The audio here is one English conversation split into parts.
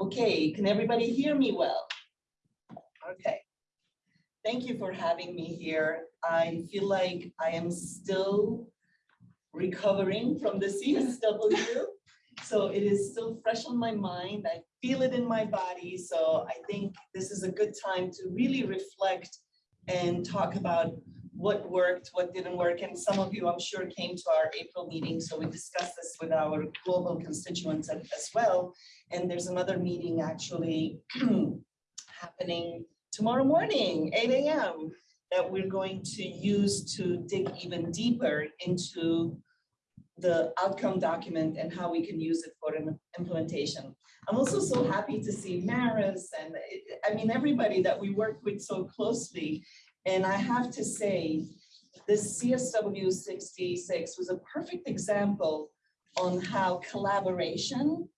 Okay, can everybody hear me well? Okay. Thank you for having me here. I feel like I am still recovering from the CSW. So it is still fresh on my mind. I feel it in my body. So I think this is a good time to really reflect and talk about what worked, what didn't work. And some of you, I'm sure, came to our April meeting. So we discussed this with our global constituents as well. And there's another meeting actually happening tomorrow morning, 8 a.m. that we're going to use to dig even deeper into the outcome document and how we can use it for an implementation. I'm also so happy to see Maris and I mean, everybody that we work with so closely. And I have to say, this CSW 66 was a perfect example on how collaboration,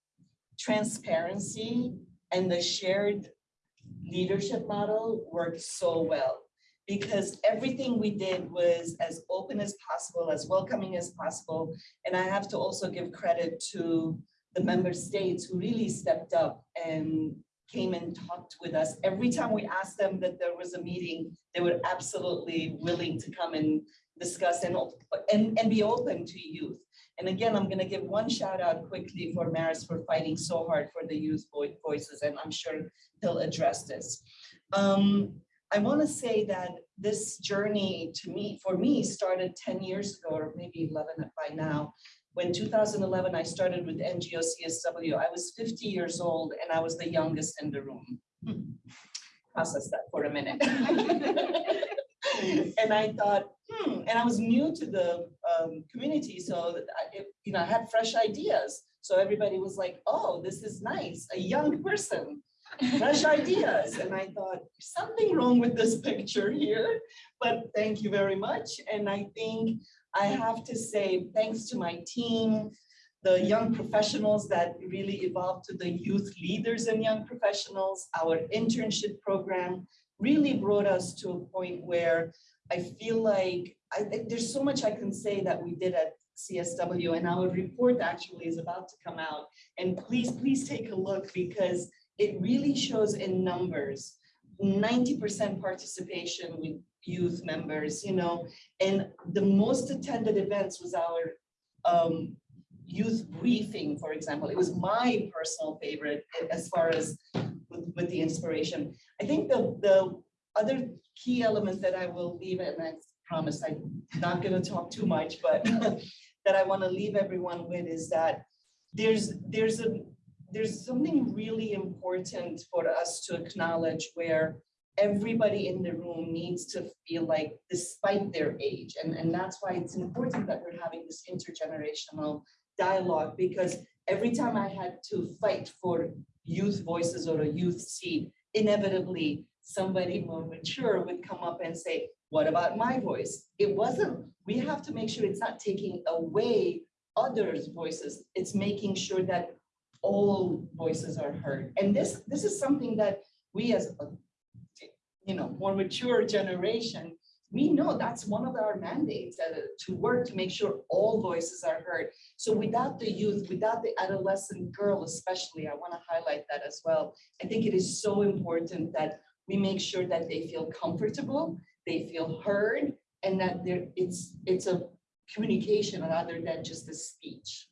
transparency, and the shared leadership model worked so well. Because everything we did was as open as possible, as welcoming as possible. And I have to also give credit to the member states who really stepped up and came and talked with us. Every time we asked them that there was a meeting, they were absolutely willing to come and discuss and, and, and be open to youth. And again, I'm gonna give one shout out quickly for Maris for fighting so hard for the youth voi- voices, and I'm sure he'll address this. Um, I wanna say that this journey to me, for me, started ten years ago, or maybe eleven by now. When 2011, I started with NGO CSW, I was 50 years old and I was the youngest in the room. Process that for a minute. And I thought, hmm, and I was new to the um, community, so I, it- you know, I had fresh ideas. So everybody was like, oh, this is nice, a young person, fresh ideas. And I thought, something wrong with this picture here, but thank you very much. And I think I have to say, thanks to my team, the young professionals that really evolved to the youth leaders and young professionals, our internship program really brought us to a point where I feel like I, there's so much I can say that we did at CSW and our report actually is about to come out. And please, please take a look because it really shows in numbers, ninety percent participation with youth members, you know, and the most attended events was our um, youth briefing, for example. It was my personal favorite as far as with, with the inspiration. I think the, the other key element that I will leave, and I promise I'm not gonna talk too much, but that I wanna leave everyone with is that there's, there's a, there's something really important for us to acknowledge where everybody in the room needs to feel like despite their age, and, and that's why it's important that we're having this intergenerational dialogue, because every time I had to fight for youth voices or a youth seat, inevitably, somebody more mature would come up and say, what about my voice? It wasn't, we have to make sure it's not taking away others' voices. It's making sure that all voices are heard. And this, this is something that we as, a, you know, more mature generation, we know that's one of our mandates, uh, to work to make sure all voices are heard. So without the youth, without the adolescent girl especially, I want to highlight that as well. I think it is so important that we make sure that they feel comfortable, they feel heard, and that there, it's, it's a communication rather than just a speech.